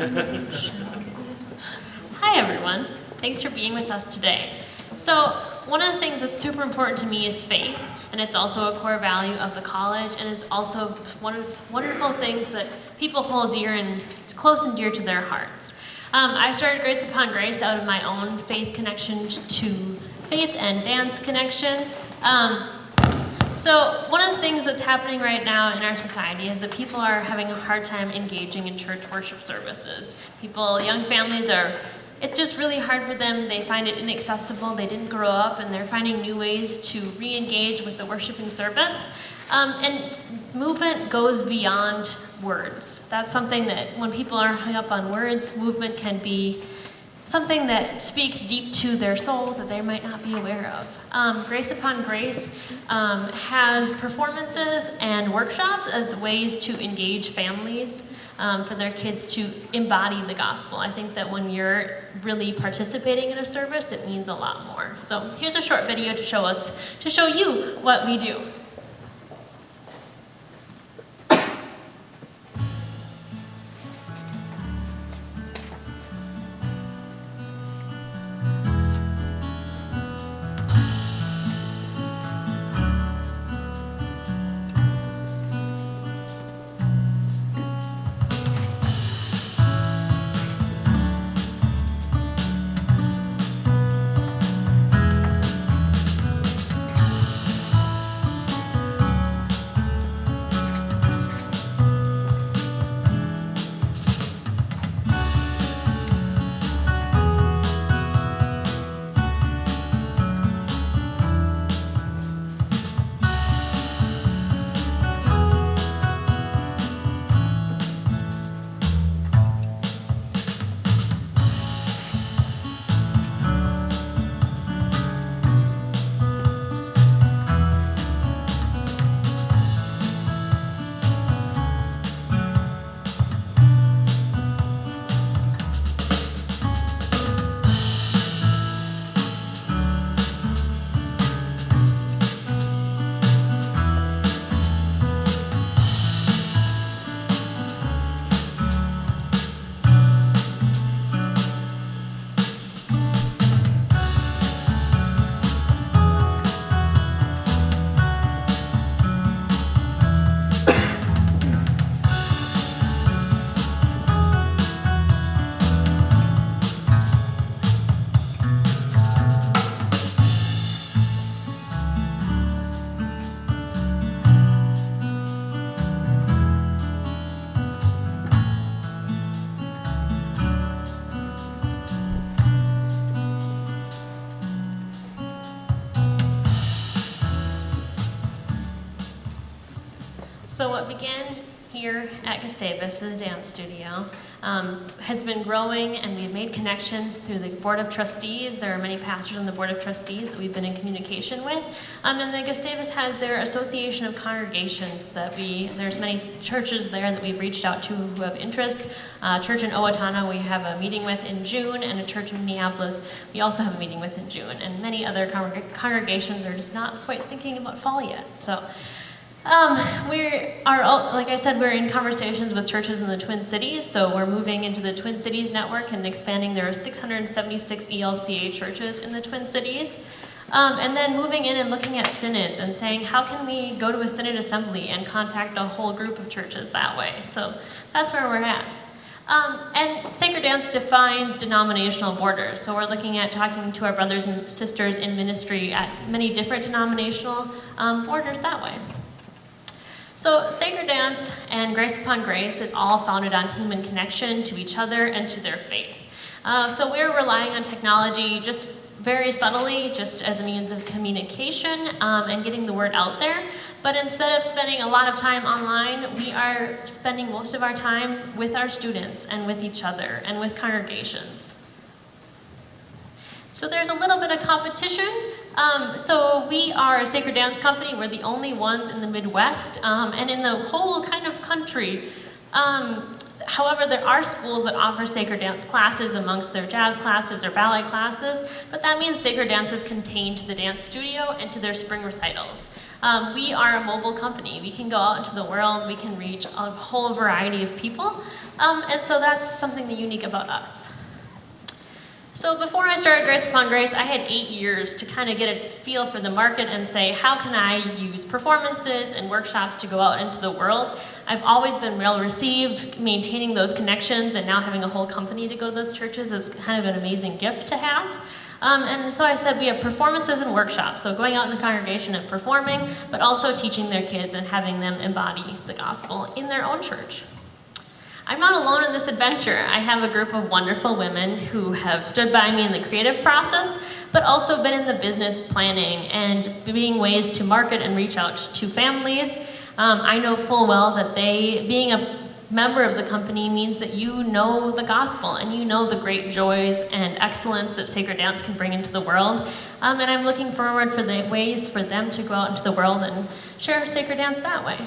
Hi everyone, thanks for being with us today. So one of the things that's super important to me is faith, and it's also a core value of the college, and it's also one of wonderful things that people hold dear and close and dear to their hearts. Um, I started Grace Upon Grace out of my own faith connection to faith and dance connection. Um, so one of the things that's happening right now in our society is that people are having a hard time engaging in church worship services. People, young families are, it's just really hard for them. They find it inaccessible. They didn't grow up and they're finding new ways to re-engage with the worshiping service. Um, and movement goes beyond words. That's something that when people are hung up on words, movement can be something that speaks deep to their soul that they might not be aware of. Um, Grace Upon Grace um, has performances and workshops as ways to engage families um, for their kids to embody the gospel. I think that when you're really participating in a service, it means a lot more. So here's a short video to show us, to show you what we do. So what began here at Gustavus, as a dance studio, um, has been growing and we've made connections through the Board of Trustees. There are many pastors on the Board of Trustees that we've been in communication with. Um, and then Gustavus has their Association of Congregations that we, there's many churches there that we've reached out to who have interest. Uh, church in Owatonna we have a meeting with in June and a church in Minneapolis we also have a meeting with in June. And many other congreg congregations are just not quite thinking about fall yet. So. Um, we are, all, like I said, we're in conversations with churches in the Twin Cities, so we're moving into the Twin Cities network and expanding. There are 676 ELCA churches in the Twin Cities. Um, and then moving in and looking at synods and saying, how can we go to a synod assembly and contact a whole group of churches that way? So that's where we're at. Um, and Sacred Dance defines denominational borders. So we're looking at talking to our brothers and sisters in ministry at many different denominational um, borders that way. So Sacred Dance and Grace Upon Grace is all founded on human connection to each other and to their faith. Uh, so we're relying on technology just very subtly, just as a means of communication um, and getting the word out there. But instead of spending a lot of time online, we are spending most of our time with our students and with each other and with congregations. So there's a little bit of competition. Um, so we are a sacred dance company. We're the only ones in the Midwest um, and in the whole kind of country. Um, however, there are schools that offer sacred dance classes amongst their jazz classes or ballet classes, but that means sacred dance is contained to the dance studio and to their spring recitals. Um, we are a mobile company. We can go out into the world, we can reach a whole variety of people, um, and so that's something unique about us. So before I started Grace Upon Grace, I had eight years to kind of get a feel for the market and say, how can I use performances and workshops to go out into the world? I've always been well received, maintaining those connections, and now having a whole company to go to those churches is kind of an amazing gift to have. Um, and so I said we have performances and workshops, so going out in the congregation and performing, but also teaching their kids and having them embody the gospel in their own church. I'm not alone in this adventure. I have a group of wonderful women who have stood by me in the creative process, but also been in the business planning and being ways to market and reach out to families. Um, I know full well that they, being a member of the company means that you know the gospel and you know the great joys and excellence that sacred dance can bring into the world. Um, and I'm looking forward for the ways for them to go out into the world and share sacred dance that way.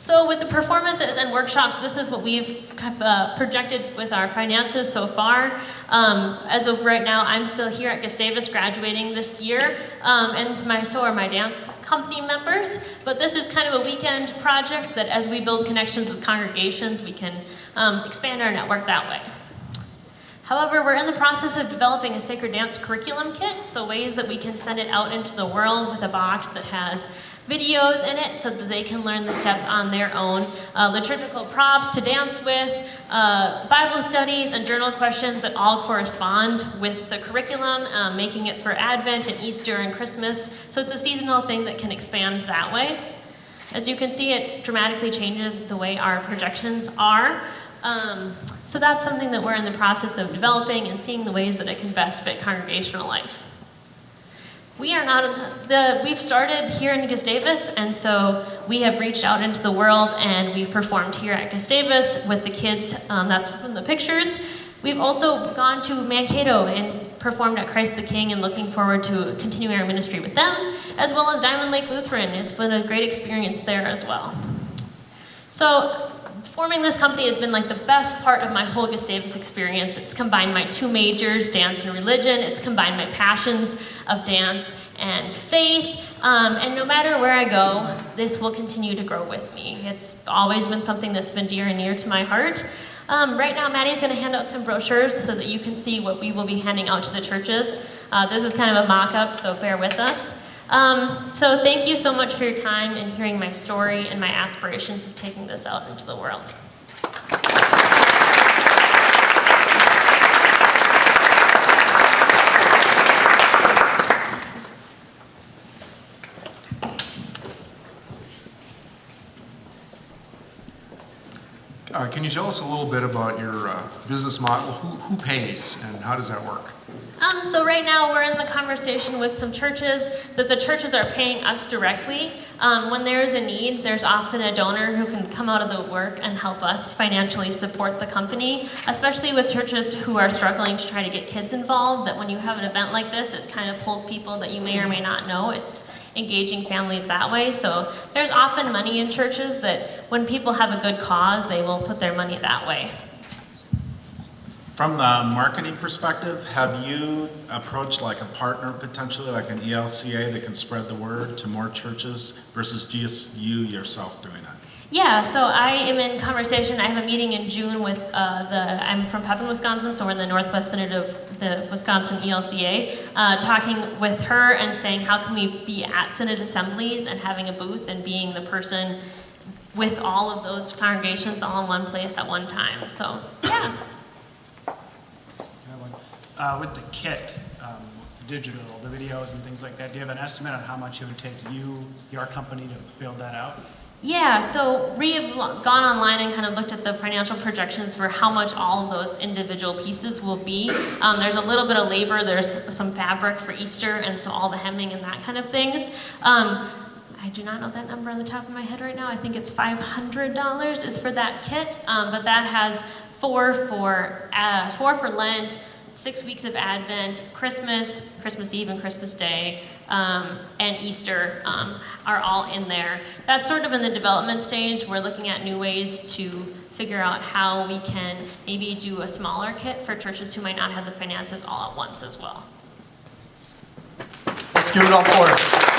So with the performances and workshops, this is what we've uh, projected with our finances so far. Um, as of right now, I'm still here at Gustavus graduating this year, um, and my, so are my dance company members. But this is kind of a weekend project that as we build connections with congregations, we can um, expand our network that way. However, we're in the process of developing a sacred dance curriculum kit, so ways that we can send it out into the world with a box that has videos in it so that they can learn the steps on their own. Uh, liturgical props to dance with, uh, Bible studies and journal questions that all correspond with the curriculum, um, making it for Advent and Easter and Christmas. So it's a seasonal thing that can expand that way. As you can see, it dramatically changes the way our projections are. Um, so that's something that we're in the process of developing and seeing the ways that it can best fit congregational life. We are not, the, we've started here in Gustavus, and so we have reached out into the world and we've performed here at Gustavus with the kids, um, that's from the pictures. We've also gone to Mankato and performed at Christ the King and looking forward to continuing our ministry with them, as well as Diamond Lake Lutheran. It's been a great experience there as well. So forming this company has been like the best part of my whole Gustavus experience. It's combined my two majors, dance and religion. It's combined my passions of dance and faith. Um, and no matter where I go, this will continue to grow with me. It's always been something that's been dear and near to my heart. Um, right now, Maddie's going to hand out some brochures so that you can see what we will be handing out to the churches. Uh, this is kind of a mock-up, so bear with us. Um, so thank you so much for your time and hearing my story and my aspirations of taking this out into the world. Uh, can you tell us a little bit about your uh, business model? Who, who pays and how does that work? Um, so right now we're in the conversation with some churches that the churches are paying us directly. Um, when there is a need, there's often a donor who can come out of the work and help us financially support the company, especially with churches who are struggling to try to get kids involved, that when you have an event like this, it kind of pulls people that you may or may not know. It's engaging families that way. So there's often money in churches that when people have a good cause, they will put their money that way. From the marketing perspective, have you approached like a partner potentially, like an ELCA that can spread the word to more churches versus just you yourself doing it? Yeah, so I am in conversation. I have a meeting in June with uh, the, I'm from Pepin, Wisconsin, so we're in the Northwest Synod of the Wisconsin ELCA, uh, talking with her and saying how can we be at Synod assemblies and having a booth and being the person with all of those congregations all in one place at one time. So, yeah. Uh, with the kit, um, digital, the videos and things like that, do you have an estimate on how much it would take you, your company, to build that out? Yeah, so we have gone online and kind of looked at the financial projections for how much all of those individual pieces will be. Um, there's a little bit of labor, there's some fabric for Easter, and so all the hemming and that kind of things. Um, I do not know that number on the top of my head right now. I think it's $500 is for that kit, um, but that has four for, uh, four for Lent, six weeks of Advent, Christmas, Christmas Eve and Christmas Day, um, and Easter um, are all in there. That's sort of in the development stage. We're looking at new ways to figure out how we can maybe do a smaller kit for churches who might not have the finances all at once as well. Let's give it up for.